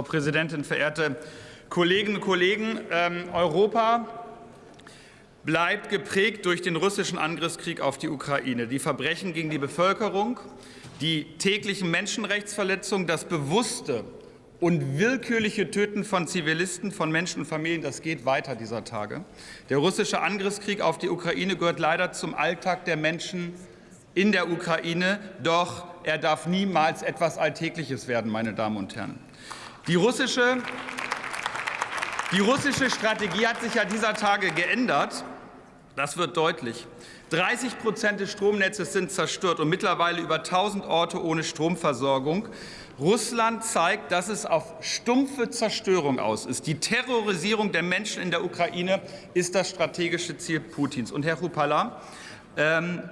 Frau Präsidentin, verehrte Kolleginnen und Kollegen! Ähm, Europa bleibt geprägt durch den russischen Angriffskrieg auf die Ukraine. Die Verbrechen gegen die Bevölkerung, die täglichen Menschenrechtsverletzungen, das bewusste und willkürliche Töten von Zivilisten, von Menschen und Familien, das geht weiter dieser Tage. Der russische Angriffskrieg auf die Ukraine gehört leider zum Alltag der Menschen in der Ukraine, doch er darf niemals etwas Alltägliches werden, meine Damen und Herren. Die russische, die russische Strategie hat sich ja dieser Tage geändert. Das wird deutlich. 30 Prozent des Stromnetzes sind zerstört und mittlerweile über 1000 Orte ohne Stromversorgung. Russland zeigt, dass es auf stumpfe Zerstörung aus ist. Die Terrorisierung der Menschen in der Ukraine ist das strategische Ziel Putins. Und Herr Rupala, ähm,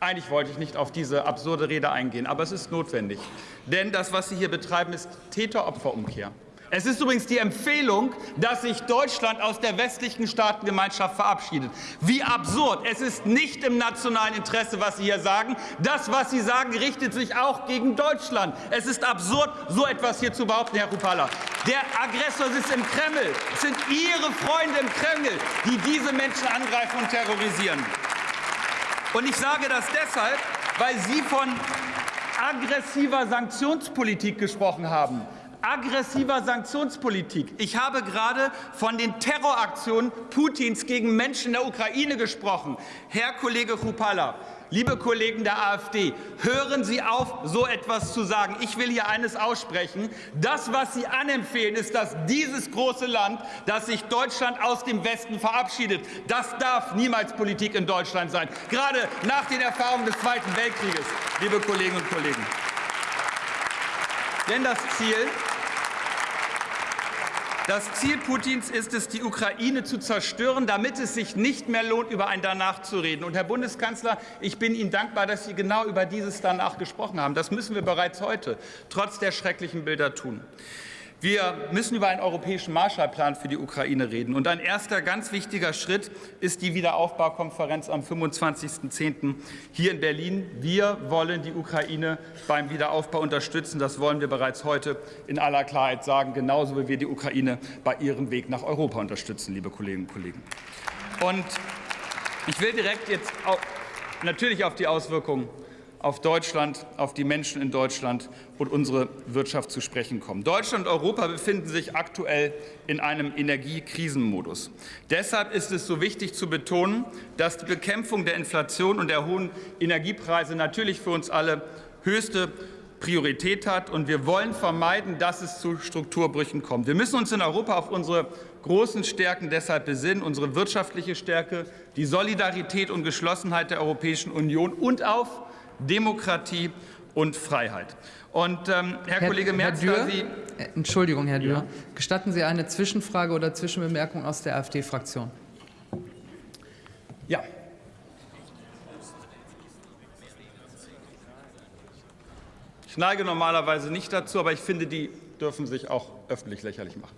eigentlich wollte ich nicht auf diese absurde Rede eingehen, aber es ist notwendig. Denn das, was Sie hier betreiben, ist Täter-Opfer-Umkehr. Es ist übrigens die Empfehlung, dass sich Deutschland aus der westlichen Staatengemeinschaft verabschiedet. Wie absurd. Es ist nicht im nationalen Interesse, was Sie hier sagen. Das, was Sie sagen, richtet sich auch gegen Deutschland. Es ist absurd, so etwas hier zu behaupten, Herr Rupala. Der Aggressor sitzt im Kreml. Es sind Ihre Freunde im Kreml, die diese Menschen angreifen und terrorisieren. Und ich sage das deshalb, weil Sie von aggressiver Sanktionspolitik gesprochen haben aggressiver Sanktionspolitik. Ich habe gerade von den Terroraktionen Putins gegen Menschen in der Ukraine gesprochen. Herr Kollege Chrupalla, liebe Kollegen der AfD, hören Sie auf, so etwas zu sagen. Ich will hier eines aussprechen. Das, was Sie anempfehlen, ist, dass dieses große Land, dass sich Deutschland aus dem Westen verabschiedet, das darf niemals Politik in Deutschland sein. Gerade nach den Erfahrungen des Zweiten Weltkrieges, liebe Kolleginnen und Kollegen. Denn das Ziel das Ziel Putins ist es, die Ukraine zu zerstören, damit es sich nicht mehr lohnt, über ein Danach zu reden. Und Herr Bundeskanzler, ich bin Ihnen dankbar, dass Sie genau über dieses Danach gesprochen haben. Das müssen wir bereits heute, trotz der schrecklichen Bilder, tun. Wir müssen über einen europäischen Marshallplan für die Ukraine reden. Und ein erster ganz wichtiger Schritt ist die Wiederaufbaukonferenz am 25.10. hier in Berlin. Wir wollen die Ukraine beim Wiederaufbau unterstützen. Das wollen wir bereits heute in aller Klarheit sagen, genauso wie wir die Ukraine bei ihrem Weg nach Europa unterstützen, liebe Kolleginnen und Kollegen. Und ich will direkt jetzt natürlich auf die Auswirkungen auf Deutschland, auf die Menschen in Deutschland und unsere Wirtschaft zu sprechen kommen. Deutschland und Europa befinden sich aktuell in einem Energiekrisenmodus. Deshalb ist es so wichtig zu betonen, dass die Bekämpfung der Inflation und der hohen Energiepreise natürlich für uns alle höchste Priorität hat. Und wir wollen vermeiden, dass es zu Strukturbrüchen kommt. Wir müssen uns in Europa auf unsere großen Stärken deshalb besinnen, unsere wirtschaftliche Stärke, die Solidarität und Geschlossenheit der Europäischen Union und auf Demokratie und Freiheit. Und ähm, Herr, Herr, Kollege Merz, Herr Dürr, Sie äh, Entschuldigung, Herr Dürr, ja. gestatten Sie eine Zwischenfrage oder Zwischenbemerkung aus der AfD-Fraktion? Ja. Ich neige normalerweise nicht dazu, aber ich finde, die dürfen sich auch öffentlich lächerlich machen.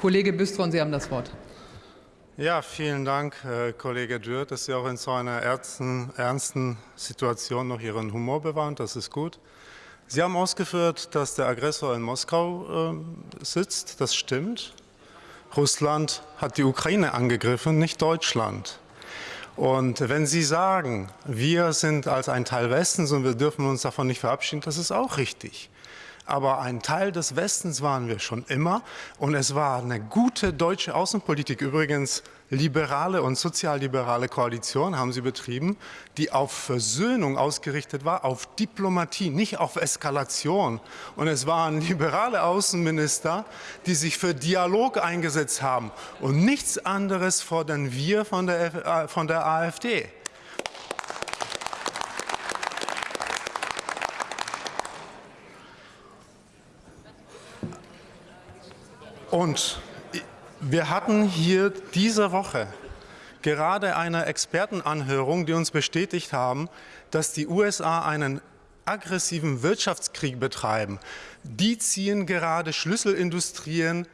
Kollege Büstron, Sie haben das Wort. Ja, vielen Dank, äh, Kollege Dürr, dass Sie auch in so einer ernsten, ernsten Situation noch Ihren Humor bewahren. Das ist gut. Sie haben ausgeführt, dass der Aggressor in Moskau äh, sitzt. Das stimmt. Russland hat die Ukraine angegriffen, nicht Deutschland. Und wenn Sie sagen, wir sind als ein Teil Westens und wir dürfen uns davon nicht verabschieden, das ist auch richtig aber ein Teil des Westens waren wir schon immer. Und es war eine gute deutsche Außenpolitik, übrigens liberale und sozialliberale Koalition haben sie betrieben, die auf Versöhnung ausgerichtet war, auf Diplomatie, nicht auf Eskalation. Und es waren liberale Außenminister, die sich für Dialog eingesetzt haben. Und nichts anderes fordern wir von der, äh, von der AfD. Und wir hatten hier diese Woche gerade eine Expertenanhörung, die uns bestätigt haben, dass die USA einen aggressiven Wirtschaftskrieg betreiben. Die ziehen gerade Schlüsselindustrien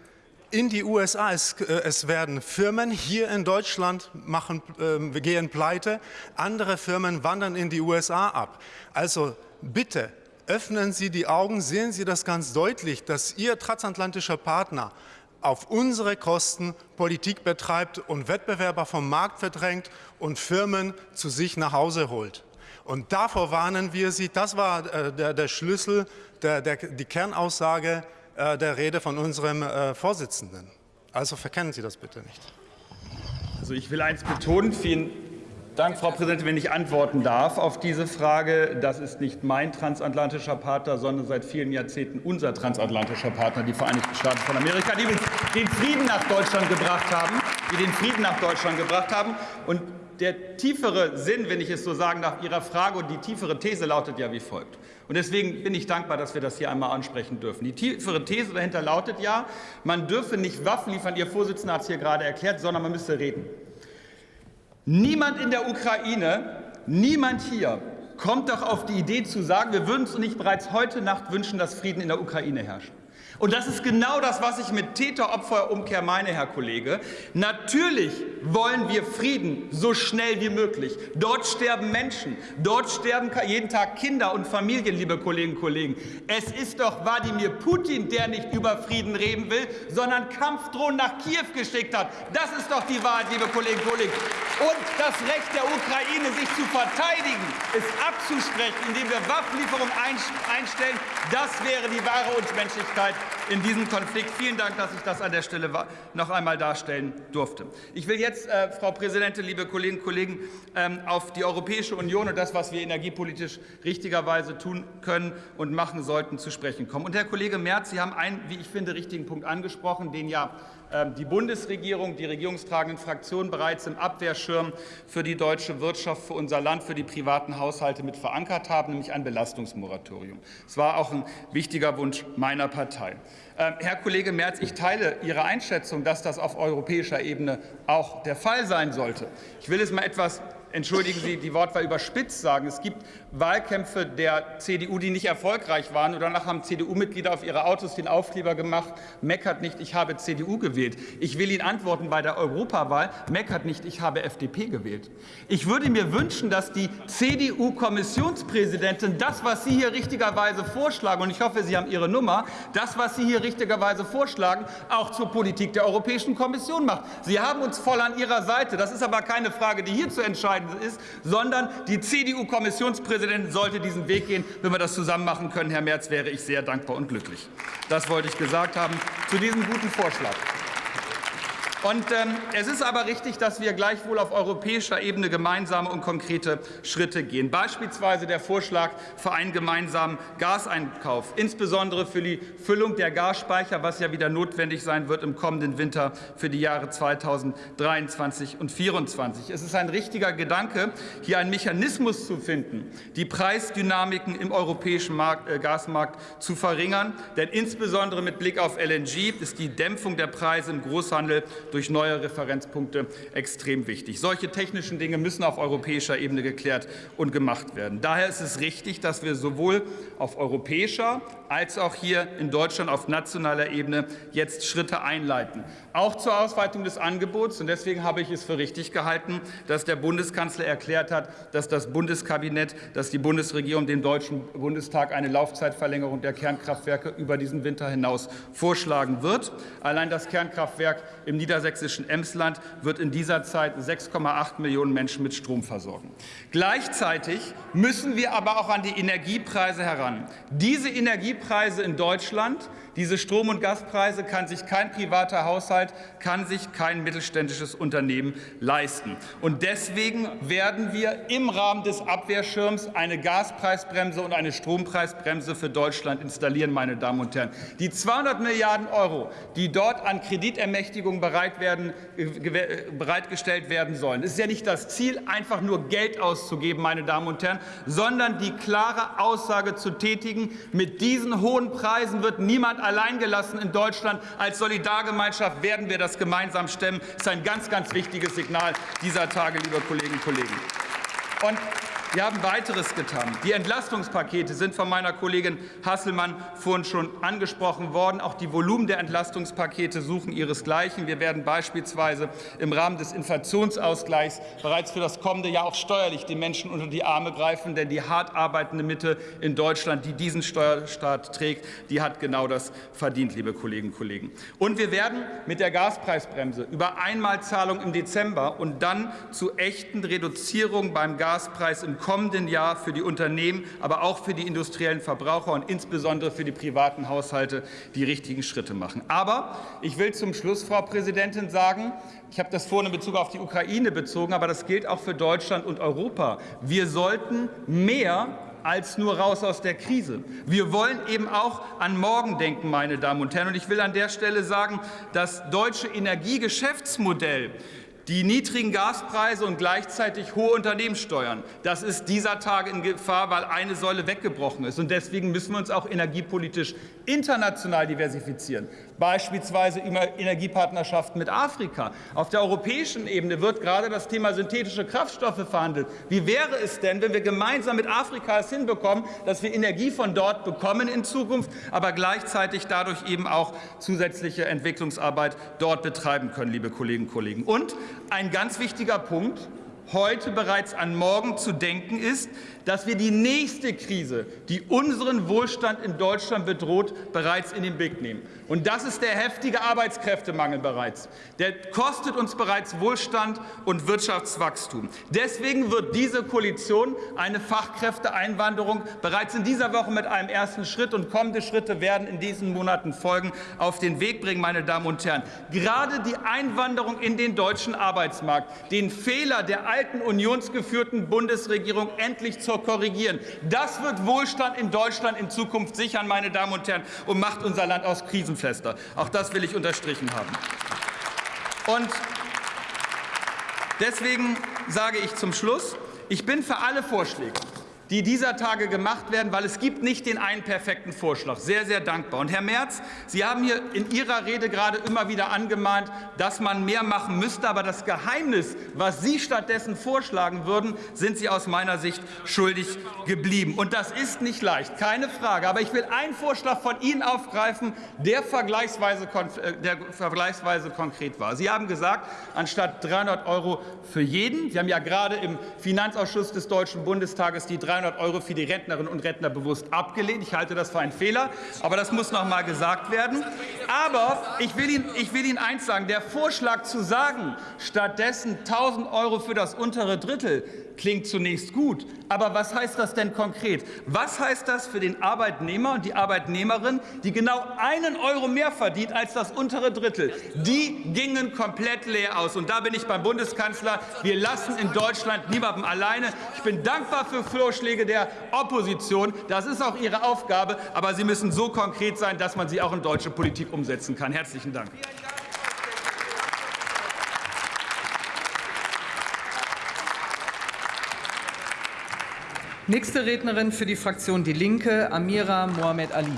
in die USA. Es, äh, es, werden Firmen hier in Deutschland machen, äh, gehen pleite, andere Firmen wandern in die USA ab. Also bitte öffnen Sie die Augen, sehen Sie das ganz deutlich, dass Ihr transatlantischer Partner auf unsere Kosten Politik betreibt und Wettbewerber vom Markt verdrängt und Firmen zu sich nach Hause holt. Und davor warnen wir Sie. Das war äh, der, der, Schlüssel, der, der, die Kernaussage äh, der Rede von unserem äh, Vorsitzenden. Also verkennen Sie das bitte nicht. Also ich will eins betonen. Vielen Dank, Frau Präsidentin, wenn ich antworten darf auf diese Frage. Das ist nicht mein transatlantischer Partner, sondern seit vielen Jahrzehnten unser transatlantischer Partner, die Vereinigten Staaten von Amerika, die den Frieden nach Deutschland gebracht haben, die den Frieden nach Deutschland gebracht haben. Und der tiefere Sinn, wenn ich es so sagen darf, Ihrer Frage und die tiefere These lautet ja wie folgt. Und deswegen bin ich dankbar, dass wir das hier einmal ansprechen dürfen. Die tiefere These dahinter lautet ja, man dürfe nicht Waffen liefern, Ihr Vorsitzender hat es hier gerade erklärt, sondern man müsste reden. Niemand in der Ukraine, niemand hier kommt doch auf die Idee zu sagen, wir würden uns nicht bereits heute Nacht wünschen, dass Frieden in der Ukraine herrscht. Und das ist genau das, was ich mit Täter-Opfer-Umkehr meine, Herr Kollege. Natürlich wollen wir Frieden so schnell wie möglich. Dort sterben Menschen, dort sterben jeden Tag Kinder und Familien, liebe Kolleginnen und Kollegen. Es ist doch Wladimir Putin, der nicht über Frieden reden will, sondern Kampfdrohnen nach Kiew geschickt hat. Das ist doch die Wahrheit, liebe Kolleginnen und Kollegen. Und das Recht der Ukraine, sich zu verteidigen, ist abzusprechen, indem wir Waffenlieferungen einstellen. Das wäre die wahre Unmenschlichkeit in diesem Konflikt. Vielen Dank, dass ich das an der Stelle noch einmal darstellen durfte. Ich will jetzt, äh, Frau Präsidentin, liebe Kolleginnen und Kollegen, ähm, auf die Europäische Union und das, was wir energiepolitisch richtigerweise tun können und machen sollten, zu sprechen kommen. Und Herr Kollege Merz, Sie haben einen, wie ich finde, richtigen Punkt angesprochen, den ja die Bundesregierung, die regierungstragenden Fraktionen bereits im Abwehrschirm für die deutsche Wirtschaft, für unser Land, für die privaten Haushalte mit verankert haben, nämlich ein Belastungsmoratorium. Es war auch ein wichtiger Wunsch meiner Partei. Ähm, Herr Kollege Merz, ich teile Ihre Einschätzung, dass das auf europäischer Ebene auch der Fall sein sollte. Ich will es mal etwas entschuldigen Sie die Wortwahl überspitzt sagen, es gibt Wahlkämpfe der CDU, die nicht erfolgreich waren. Und danach haben CDU-Mitglieder auf ihre Autos den Aufkleber gemacht, meckert nicht, ich habe CDU gewählt. Ich will Ihnen antworten bei der Europawahl, meckert nicht, ich habe FDP gewählt. Ich würde mir wünschen, dass die CDU-Kommissionspräsidentin das, was Sie hier richtigerweise vorschlagen, und ich hoffe, Sie haben Ihre Nummer, das, was Sie hier richtigerweise vorschlagen, auch zur Politik der Europäischen Kommission macht. Sie haben uns voll an Ihrer Seite. Das ist aber keine Frage, die hier zu entscheiden ist, sondern die CDU-Kommissionspräsidentin sollte diesen Weg gehen. Wenn wir das zusammen machen können, Herr Merz, wäre ich sehr dankbar und glücklich. Das wollte ich gesagt haben zu diesem guten Vorschlag. Und ähm, es ist aber richtig, dass wir gleichwohl auf europäischer Ebene gemeinsame und konkrete Schritte gehen. Beispielsweise der Vorschlag für einen gemeinsamen Gaseinkauf, insbesondere für die Füllung der Gasspeicher, was ja wieder notwendig sein wird im kommenden Winter für die Jahre 2023 und 2024. Es ist ein richtiger Gedanke, hier einen Mechanismus zu finden, die Preisdynamiken im europäischen Markt, äh, Gasmarkt zu verringern. Denn insbesondere mit Blick auf LNG ist die Dämpfung der Preise im Großhandel durch neue Referenzpunkte extrem wichtig. Solche technischen Dinge müssen auf europäischer Ebene geklärt und gemacht werden. Daher ist es richtig, dass wir sowohl auf europäischer als auch hier in Deutschland auf nationaler Ebene jetzt Schritte einleiten. Auch zur Ausweitung des Angebots. Und deswegen habe ich es für richtig gehalten, dass der Bundeskanzler erklärt hat, dass das Bundeskabinett, dass die Bundesregierung dem Deutschen Bundestag eine Laufzeitverlängerung der Kernkraftwerke über diesen Winter hinaus vorschlagen wird. Allein das Kernkraftwerk im niedersächsischen Emsland wird in dieser Zeit 6,8 Millionen Menschen mit Strom versorgen. Gleichzeitig müssen wir aber auch an die Energiepreise heran. Diese Energiepreise in Deutschland diese Strom- und Gaspreise kann sich kein privater Haushalt, kann sich kein mittelständisches Unternehmen leisten. Und deswegen werden wir im Rahmen des Abwehrschirms eine Gaspreisbremse und eine Strompreisbremse für Deutschland installieren, meine Damen und Herren. Die 200 Milliarden Euro, die dort an Kreditermächtigung bereit werden, bereitgestellt werden sollen, ist ja nicht das Ziel, einfach nur Geld auszugeben, meine Damen und Herren, sondern die klare Aussage zu tätigen, mit diesen hohen Preisen wird niemand alleingelassen in Deutschland. Als Solidargemeinschaft werden wir das gemeinsam stemmen. Das ist ein ganz, ganz wichtiges Signal dieser Tage, liebe Kolleginnen und Kollegen. Und Wir haben weiteres getan. Die Entlastungspakete sind von meiner Kollegin Hasselmann vorhin schon angesprochen worden. Auch die Volumen der Entlastungspakete suchen ihresgleichen. Wir werden beispielsweise im Rahmen des Inflationsausgleichs bereits für das kommende Jahr auch steuerlich den Menschen unter die Arme greifen, denn die hart arbeitende Mitte in Deutschland, die diesen Steuerstaat trägt, die hat genau das verdient, liebe Kolleginnen und Kollegen. Und wir werden mit der Gaspreisbremse über Einmalzahlung im Dezember und dann zu echten Reduzierungen beim Gaspreis im kommenden Jahr für die Unternehmen, aber auch für die industriellen Verbraucher und insbesondere für die privaten Haushalte die richtigen Schritte machen. Aber ich will zum Schluss, Frau Präsidentin, sagen, ich habe das vorhin in Bezug auf die Ukraine bezogen, aber das gilt auch für Deutschland und Europa. Wir sollten mehr als nur raus aus der Krise. Wir wollen eben auch an morgen denken, meine Damen und Herren. Und ich will an der Stelle sagen, das deutsche Energiegeschäftsmodell die niedrigen Gaspreise und gleichzeitig hohe Unternehmenssteuern, das ist dieser Tage in Gefahr, weil eine Säule weggebrochen ist. Und deswegen müssen wir uns auch energiepolitisch international diversifizieren, beispielsweise über Energiepartnerschaften mit Afrika. Auf der europäischen Ebene wird gerade das Thema synthetische Kraftstoffe verhandelt. Wie wäre es denn, wenn wir gemeinsam mit Afrika es hinbekommen, dass wir Energie von dort bekommen in Zukunft, aber gleichzeitig dadurch eben auch zusätzliche Entwicklungsarbeit dort betreiben können, liebe Kolleginnen und Kollegen. Und ein ganz wichtiger Punkt, heute bereits an morgen zu denken ist, dass wir die nächste Krise, die unseren Wohlstand in Deutschland bedroht, bereits in den Blick nehmen. Und das ist der heftige Arbeitskräftemangel bereits. Der kostet uns bereits Wohlstand und Wirtschaftswachstum. Deswegen wird diese Koalition eine Fachkräfteeinwanderung bereits in dieser Woche mit einem ersten Schritt und kommende Schritte werden in diesen Monaten folgen, auf den Weg bringen, meine Damen und Herren. Gerade die Einwanderung in den deutschen Arbeitsmarkt, den Fehler der alten unionsgeführten Bundesregierung endlich zur korrigieren. Das wird Wohlstand in Deutschland in Zukunft sichern, meine Damen und Herren, und macht unser Land aus krisenfester. Auch das will ich unterstrichen haben. Und deswegen sage ich zum Schluss, ich bin für alle Vorschläge die dieser Tage gemacht werden, weil es gibt nicht den einen perfekten Vorschlag. Sehr, sehr dankbar. Und Herr Merz, Sie haben hier in Ihrer Rede gerade immer wieder angemahnt, dass man mehr machen müsste. Aber das Geheimnis, was Sie stattdessen vorschlagen würden, sind Sie aus meiner Sicht schuldig geblieben. Und das ist nicht leicht, keine Frage. Aber ich will einen Vorschlag von Ihnen aufgreifen, der vergleichsweise, äh, der vergleichsweise konkret war. Sie haben gesagt, anstatt 300 Euro für jeden, Sie haben ja gerade im Finanzausschuss des Deutschen Bundestages die 300 300 Euro für die Rentnerinnen und Rentner bewusst abgelehnt. Ich halte das für einen Fehler, aber das muss noch mal gesagt werden. Aber ich will, Ihnen, ich will Ihnen eins sagen. Der Vorschlag zu sagen, stattdessen 1.000 Euro für das untere Drittel, klingt zunächst gut. Aber was heißt das denn konkret? Was heißt das für den Arbeitnehmer und die Arbeitnehmerin, die genau einen Euro mehr verdient als das untere Drittel? Die gingen komplett leer aus. Und da bin ich beim Bundeskanzler. Wir lassen in Deutschland niemandem alleine. Ich bin dankbar für Vorschläge der Opposition. Das ist auch ihre Aufgabe. Aber sie müssen so konkret sein, dass man sie auch in deutsche Politik umsetzen kann. Herzlichen Dank. Nächste Rednerin für die Fraktion Die Linke, Amira Mohamed Ali.